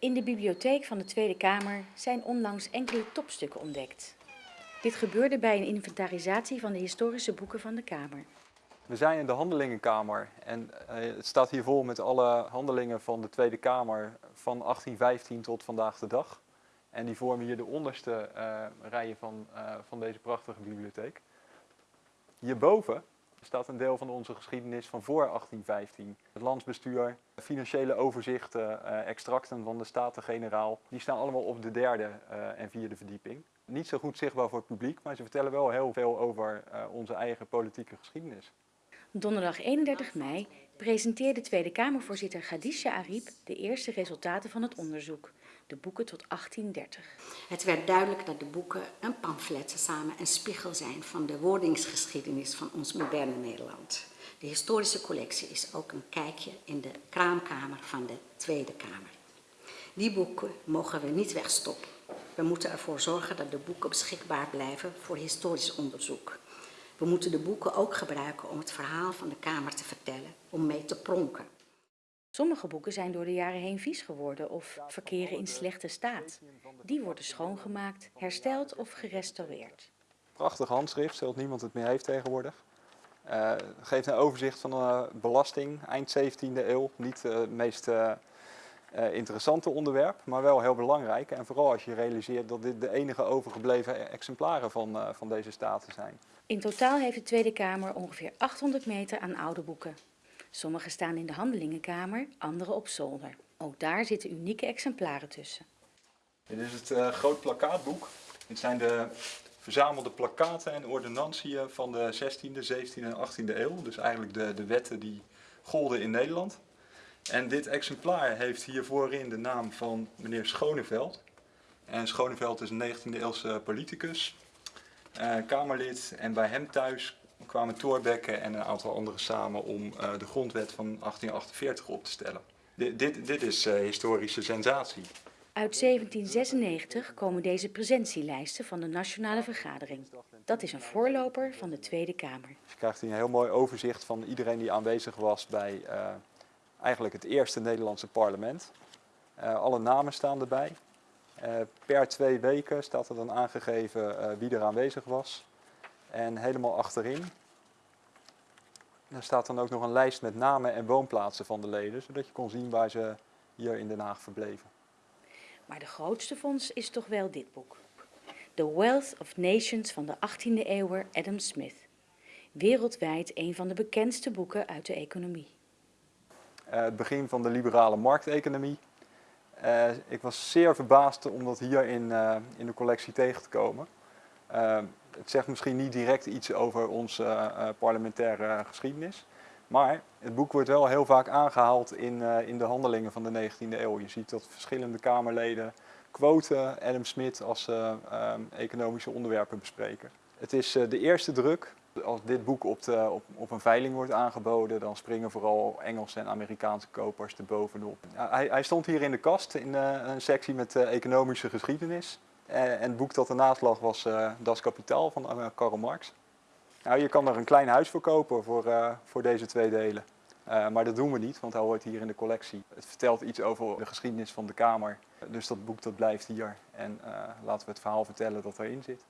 In de bibliotheek van de Tweede Kamer zijn onlangs enkele topstukken ontdekt. Dit gebeurde bij een inventarisatie van de historische boeken van de Kamer. We zijn in de handelingenkamer en eh, het staat hier vol met alle handelingen van de Tweede Kamer van 1815 tot vandaag de dag. En die vormen hier de onderste eh, rijen van, eh, van deze prachtige bibliotheek. Hierboven staat een deel van onze geschiedenis van voor 1815. Het landsbestuur, financiële overzichten, eh, extracten van de Staten-Generaal. Die staan allemaal op de derde eh, en vierde verdieping. Niet zo goed zichtbaar voor het publiek, maar ze vertellen wel heel veel over eh, onze eigen politieke geschiedenis. Donderdag 31 mei presenteerde Tweede Kamervoorzitter Khadija Ariep de eerste resultaten van het onderzoek, de boeken tot 1830. Het werd duidelijk dat de boeken een pamflet samen een spiegel zijn van de wordingsgeschiedenis van ons moderne Nederland. De historische collectie is ook een kijkje in de kraamkamer van de Tweede Kamer. Die boeken mogen we niet wegstoppen. We moeten ervoor zorgen dat de boeken beschikbaar blijven voor historisch onderzoek. We moeten de boeken ook gebruiken om het verhaal van de Kamer te vertellen, om mee te pronken. Sommige boeken zijn door de jaren heen vies geworden of verkeren in slechte staat. Die worden schoongemaakt, hersteld of gerestaureerd. Prachtig handschrift, zodat niemand het meer heeft tegenwoordig. Uh, geeft een overzicht van de belasting, eind 17e eeuw. Niet uh, het meest uh, interessante onderwerp, maar wel heel belangrijk. En vooral als je realiseert dat dit de enige overgebleven exemplaren van, van deze staten zijn. In totaal heeft de Tweede Kamer ongeveer 800 meter aan oude boeken. Sommige staan in de handelingenkamer, andere op zolder. Ook daar zitten unieke exemplaren tussen. Dit is het uh, groot plakkaatboek. Dit zijn de verzamelde plakkaten en ordonnantiën van de 16e, 17e en 18e eeuw. Dus eigenlijk de, de wetten die golden in Nederland. En dit exemplaar heeft hier voorin de naam van meneer Schoneveld. En Schoneveld is een 19e eeuwse politicus, uh, Kamerlid. En bij hem thuis kwamen Thorbecke en een aantal anderen samen om uh, de grondwet van 1848 op te stellen. D dit, dit is uh, historische sensatie. Uit 1796 komen deze presentielijsten van de Nationale Vergadering. Dat is een voorloper van de Tweede Kamer. Je krijgt hier een heel mooi overzicht van iedereen die aanwezig was bij uh, eigenlijk het eerste Nederlandse parlement. alle namen staan erbij. per twee weken staat er dan aangegeven wie er aanwezig was. En helemaal achterin daar staat dan ook nog een lijst met namen en woonplaatsen van de leden, zodat je kon zien waar ze hier in Den Haag verbleven. Maar de grootste fonds is toch wel dit boek. The Wealth of Nations van de 18e eeuwer Adam Smith. Wereldwijd een van de bekendste boeken uit de economie. Uh, het begin van de liberale markteconomie. Uh, ik was zeer verbaasd om dat hier in, uh, in de collectie tegen te komen het zegt misschien niet direct iets over onze parlementaire geschiedenis. Maar het boek wordt wel heel vaak aangehaald in, in de handelingen van de 19e eeuw. Je ziet dat verschillende Kamerleden quoten Adam Smith als uh, economische onderwerpen bespreken. Het is de eerste druk. Als dit boek op, de, op, op, een veiling wordt aangeboden, dan springen vooral Engelse en Amerikaanse kopers er bovenop. Hij, hij, stond hier in de kast in een sectie met economische geschiedenis. Eh, en het boek dat ernaast lag was Das Kapitaal van Karl Marx. Nou, je kan er een klein huis voor kopen voor, voor deze twee delen. maar dat doen we niet, want hij hoort hier in de collectie. Het vertelt iets over de geschiedenis van de Kamer. Dus dat boek dat blijft hier. En laten we het verhaal vertellen dat erin zit.